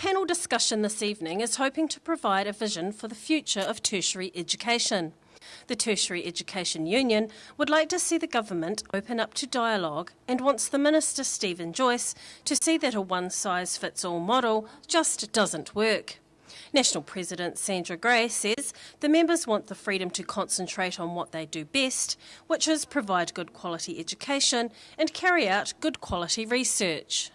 panel discussion this evening is hoping to provide a vision for the future of tertiary education. The Tertiary Education Union would like to see the government open up to dialogue and wants the Minister Steven Joyce to see that a one size fits all model just doesn't work. National President Sandra Gray says the members want the freedom to concentrate on what they do best, which is provide good quality education and carry out good quality research.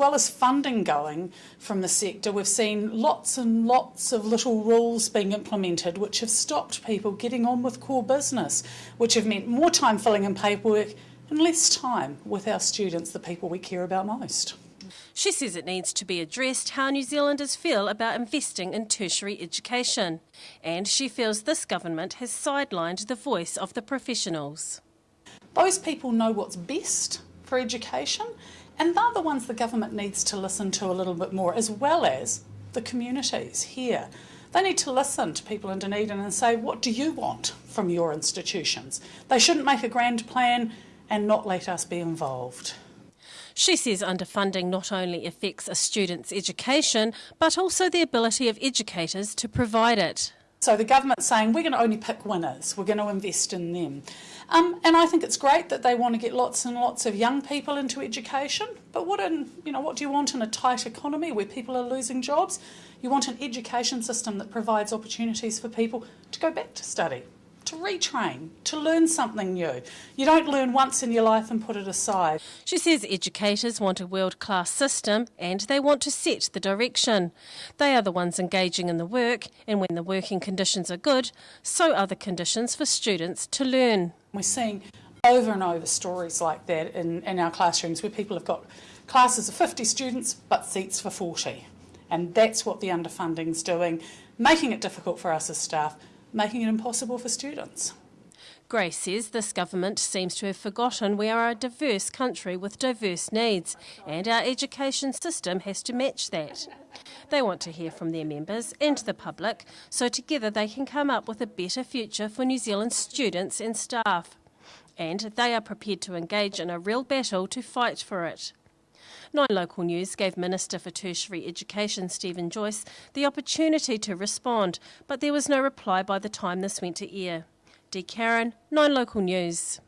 As well as funding going from the sector, we've seen lots and lots of little rules being implemented which have stopped people getting on with core business, which have meant more time filling in paperwork and less time with our students, the people we care about most. She says it needs to be addressed how New Zealanders feel about investing in tertiary education, and she feels this government has sidelined the voice of the professionals. Those people know what's best for education, and they're the ones the government needs to listen to a little bit more, as well as the communities here. They need to listen to people in Dunedin and say, what do you want from your institutions? They shouldn't make a grand plan and not let us be involved. She says underfunding not only affects a student's education, but also the ability of educators to provide it. So the government's saying we're going to only pick winners, we're going to invest in them. Um, and I think it's great that they want to get lots and lots of young people into education. But what in, you know, what do you want in a tight economy where people are losing jobs? You want an education system that provides opportunities for people to go back to study to retrain, to learn something new. You don't learn once in your life and put it aside. She says educators want a world class system and they want to set the direction. They are the ones engaging in the work, and when the working conditions are good, so are the conditions for students to learn. We're seeing over and over stories like that in, in our classrooms where people have got classes of 50 students but seats for 40. And that's what the underfunding's doing, making it difficult for us as staff making it impossible for students. Gray says this government seems to have forgotten we are a diverse country with diverse needs and our education system has to match that. They want to hear from their members and the public so together they can come up with a better future for New Zealand students and staff. And they are prepared to engage in a real battle to fight for it. Nine Local News gave Minister for Tertiary Education Steven Joyce the opportunity to respond, but there was no reply by the time this went to air. Dee Karen, Nine Local News.